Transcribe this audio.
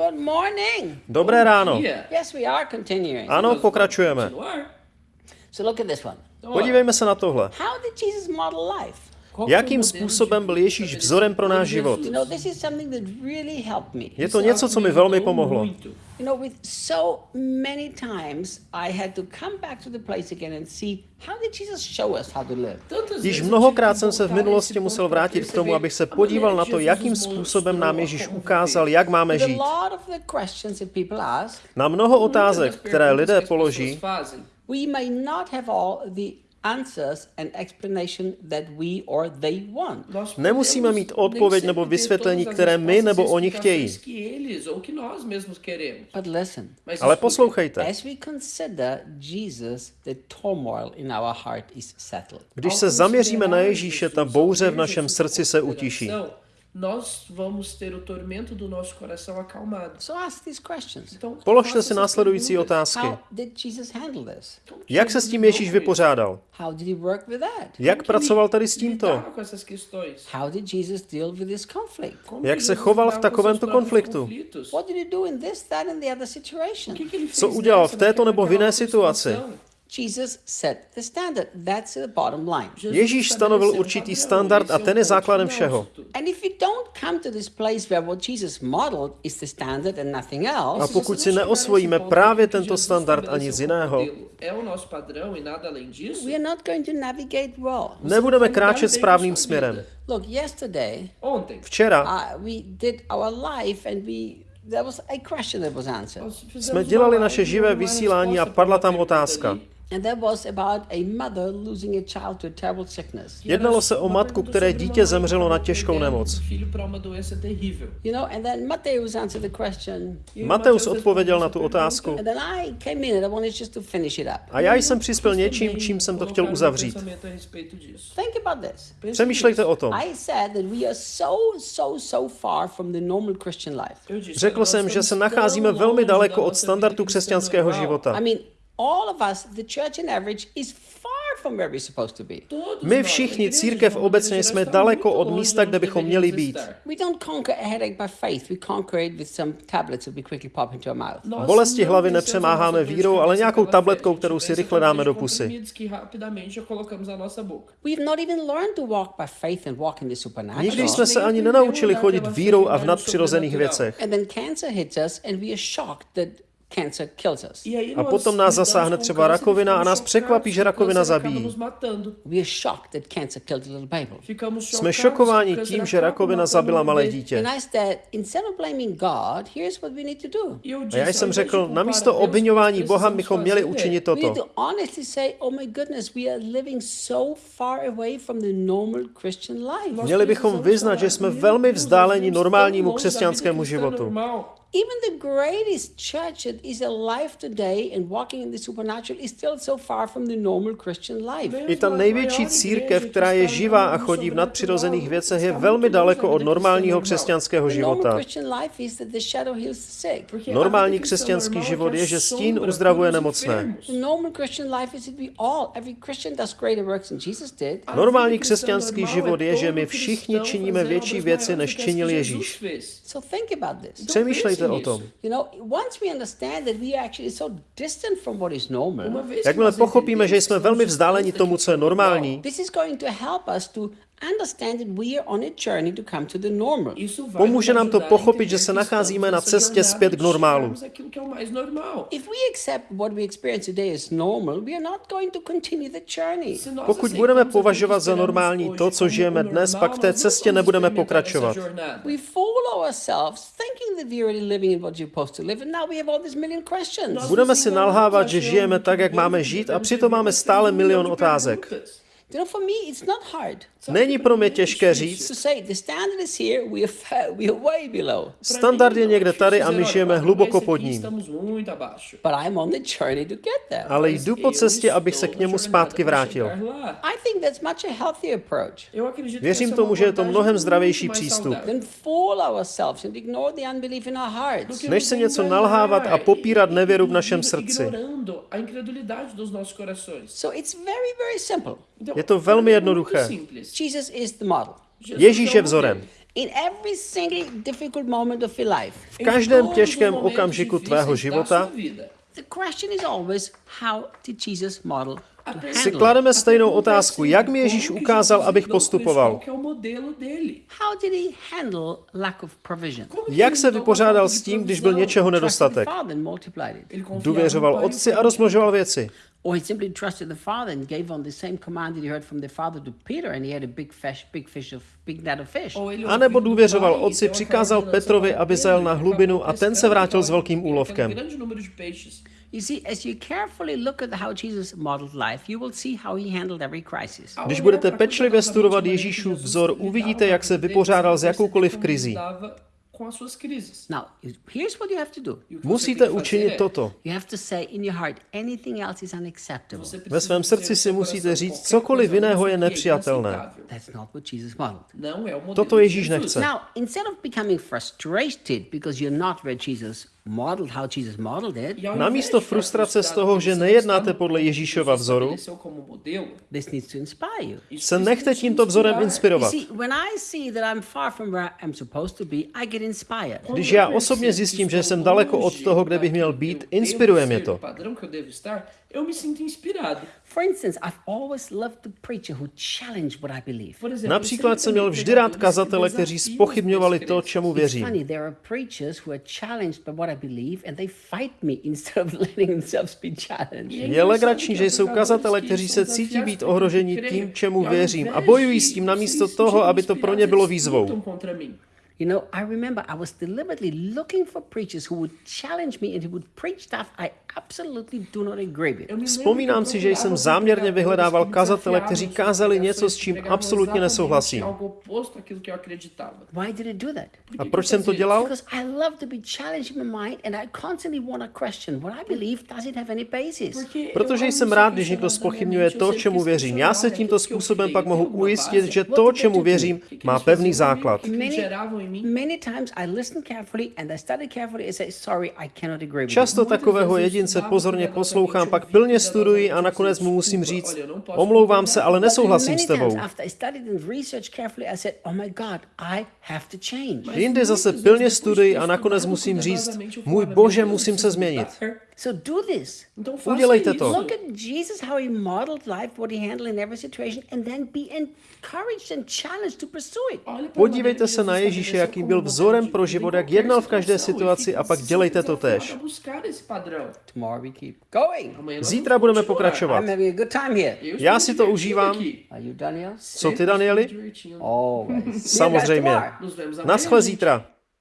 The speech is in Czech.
Good morning. Dobré ráno. Yes, we are continuing. Ano, pokračujeme. So look at this one. Podívejme se na tohle. How did Jesus model life? Jakým způsobem byl Ježíš vzorem pro náš život? Je to něco, co mi velmi pomohlo. muito. You know, with so many times I had to come back to the place again and see how did Jesus show us how to live? Tantas Již mnohokrát jsem se v minulosti musel vrátit k tomu, abych se podíval na to, jakým způsobem nám Ježíš ukázal, jak máme žít. Na mnoho otázek, které lidé položí, answers and explanation that we or they want. Nemusíme mít odpověď nebo vysvětlení, které my nebo oni chtějí. But listen, Ale poslouchejte. as we consider Jesus, the turmoil in our heart is settled. Když se zaměříme na Ježíše, ta bouře v našem srdci se utiší. Nós vamos ter o tormento do nosso coração acalmado. So ask these questions. Então, Položte si následující otázky. How did Jesus handle this? Como Jak se s tím Ježíš vypořádal? How did he work with that? Jak pracoval tady s tímto? Lidava com essas questões. How did Jesus deal with this conflict? Como Jak se Jesus choval v takovémto konfliktu? conflitos? What did he do in this, that, and the other situation? O que, que ele fez Co udělal v této nebo v jiné situaci? Situação? Jesus set the standard. That's the bottom line. Jesus Ježíš stanovil určitý standard a ten je základem všeho. disso tudo. And if you don't come to this place where what Jesus modeled is the standard and nothing A else, pokud si neosvojíme právě tento standard z como jiného, nebudeme kráčet správným směrem. Look, yesterday Ontem, Včera we did our life and we there was a question that was answered. nós fizemos jsme dělali naše živé vysílání a padla tam otázka. Ali. And that was about a mother losing a child to a terrible sickness. Jednalo se o matku, které dítě zemřelo na těžkou nemoc. You know, and then answered the question. Mateus odpověděl na tu otázku And then I came in and I wanted just to finish it up. a já jsem přispěl něčím, čím jsem to chtěl uzavřít. Think about this. Přemýšlejte o tom. I said that we are so, so, so far from the normal Christian life. Eu disse, Řekl jsem, že se nacházíme velmi daleko od standardu křesťanského života. I mean, all of us, the church in average, is far from where we're supposed to be. Todos My všichni, církev obecně jsme daleko od místa, de kde bychom měli být. estar. We don't conquer a headache by faith. We conquer it with some tablets that we quickly pop into our mouth. Nós Bolesti hlavy nepřemáháme vírou, ale nějakou tabletkou, kterou A si rychle dáme do pusy. comprimidos que rapidamente colocamos na nossa boca. We've not even learned to walk by faith and walk in the supernatural. Nikdy jsme se ani nenaučili chodit vírou a v nadpřirozených věcech. Cancer kills us. E A potom nás zasáhne třeba rakovina a nás překvapí, že rakovina zabíjí. nos matando. We are shocked that cancer killed a little baby. Ficamos Jsme šokováni tím, že rakovina zabila malé dítě. And I said, instead of blaming God, here's what we need to do. Eu A já jsem řekl, namísto obvinování Boha bychom měli učinit We need toto. to honestly say, oh my goodness, we are living so far away from the normal Christian life. Měli bychom vyznat, že jsme velmi vzdáleni normálnímu křesťanskému životu. Even the greatest church that is alive today and walking in the supernatural is still so far from the normal Christian life. I ta největší církev, která je živá a chodí v nadpřirozených věcech, je velmi daleko od normálního křesťanského života. Normální křesťanský život je, že stín uzdravuje nemocné. Normální křesťanský život je, že my všichni činíme větší věci, než činil Ježíš. So Přemýšlejte o tom. You know, once we understand that we are actually so distant from what is normal, Jakmile pochopíme, že jsme velmi vzdáleni tomu, co je normální, this is going to help us to understand that we are on a journey to come to the normal. Pomůže nám to pochopit, že se nacházíme na cestě zpět k normálu. If we accept what we experience today as normal, we are not going to continue the journey. Pokud budeme považovat za normální to, co žijeme dnes, pak v té cestě nebudeme pokračovat. We fool ourselves thinking that we're already living in what you're supposed to live, and now we have all these million questions. Budeme si nalhávat, že žijeme tak, jak máme žít a přitom máme stále milion otázek. You know, for me, it's not hard Není pro mě těžké říct, standard je někde tady a my žijeme hluboko pod ním. Ale jdu po cestě, abych se k němu zpátky vrátil. Věřím tomu, že je to mnohem zdravější přístup. Než se něco nalhávat a popírat nevěru v našem srdci. Je to velmi jednoduché. Simples. Jesus is the model. Jesus Ježíš je vzorem. modelo. In every single difficult moment of your life, V každém těžkém okamžiku tvého života si klademe stejnou otázku, jak mi Ježíš ukázal, abych postupoval. Jak se vypořádal s tím, když byl něčeho nedostatek? Důvěřoval no otci a rozmnožoval věci. Or he simply trusted the Father and gave on the same command that he heard from the Father to Peter, and he had a big fish, big fish of big net of fish. A nebo důvěřoval otci, přikázal Petrovi, aby zajel na hlubinu a ten se vrátil s velkým úlovkem. You see, as you carefully look at how Jesus modeled life, you will see how he handled every crisis. Když budete pečlivě studovat Ježíšův vzor, uvidíte, jak se vypořádal s jakoukoliv krizí. Now, here's what you have to do. Musíte učinit toto. You have to say in your heart, anything else is unacceptable. Ve svém srdci si musíte říct, cokoliv jiného je nepřijatelné. That's not what Jesus modeled. Toto Ježíš nechce. Now, instead of becoming frustrated because you're not where Jesus modeled, how Jesus modeled it, ao Namísto frustrace z toho, že nejednáte podle Ježíšova vzoru, se nechte te tímto vzorem inspirovat. Když já osobně zjistím, že jsem daleko od toho, kde bych měl být, inspiruje mě to. do padrão que eu devo estar, eu me sinto inspirado. For instance, I've always loved the preacher who challenged what I believe. Por exemplo, Například jsem měl vždy rád kazatele, kteří spochybňovali to, čemu věřím. What I believe and they fight me instead of letting themselves be challenged. Je legrační, že jsou kazatele, kteří se cítí být ohroženi tím, čemu věřím a bojují s tím namísto toho, aby to pro ně bylo výzvou. You know, I remember I was deliberately looking for preachers who would challenge me and who would preach stuff I absolutely do not agree with. Vzpomínám si, že jsem záměrně vyhledával kazatele, kteří kázali něco, s čím absolutně nesouhlasím. Why did I do that? A proč jsem to dělal? Because I love to be challenged in my mind and I constantly want to question what I believe does it have any basis. Protože jsem rád, když někdo spochybňuje to, čemu věřím. Já se tímto způsobem pak mohu ujistit, že to, čemu věřím, má pevný základ. Many, Many times I listen carefully and I study carefully and say, sorry, I cannot agree with Často takového jedince pozorně poslouchám, pak pilně studuji a nakonec mu musím říct, omlouvám se, ale nesouhlasím Many s tebou. times after I studied and researched carefully, I said, oh my God, I have to change. Jinde zase pilně studuji a nakonec musím říct, můj bože, musím se změnit. So do this. Então faça Udělejte to. Look at Jesus, how he modeled life, what he handled in every situation, and then be encouraged and challenged to pursue it. Olhe pra Podívejte se na Ježíše, estabeleceu jaký como byl vzorem pro život, jak jednal v každé situaci a pak dělejte to nós Zítra budeme pokračovat. Já si to užívám. Co ty, Danieli? Samozřejmě. Naschle zítra.